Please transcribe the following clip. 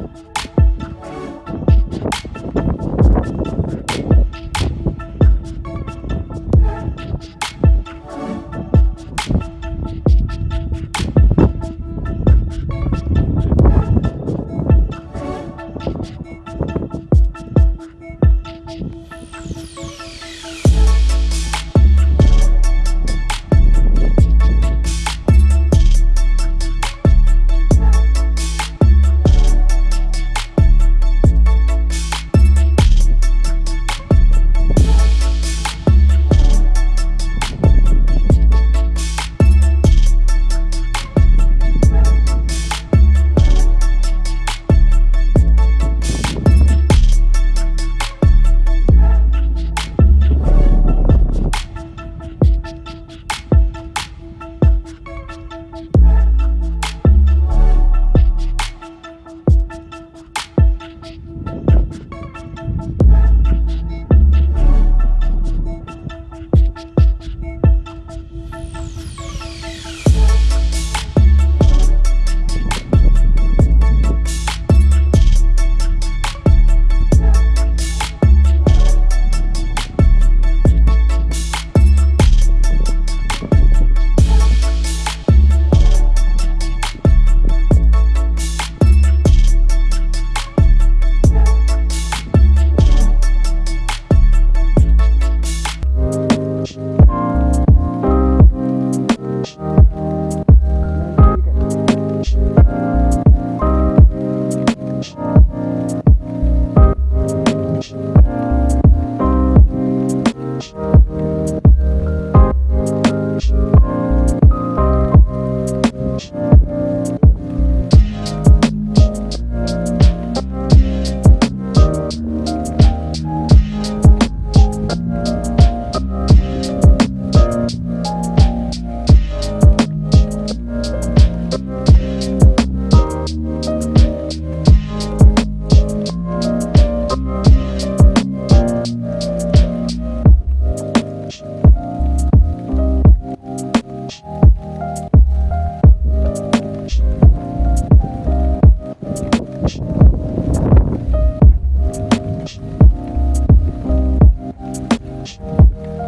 you Música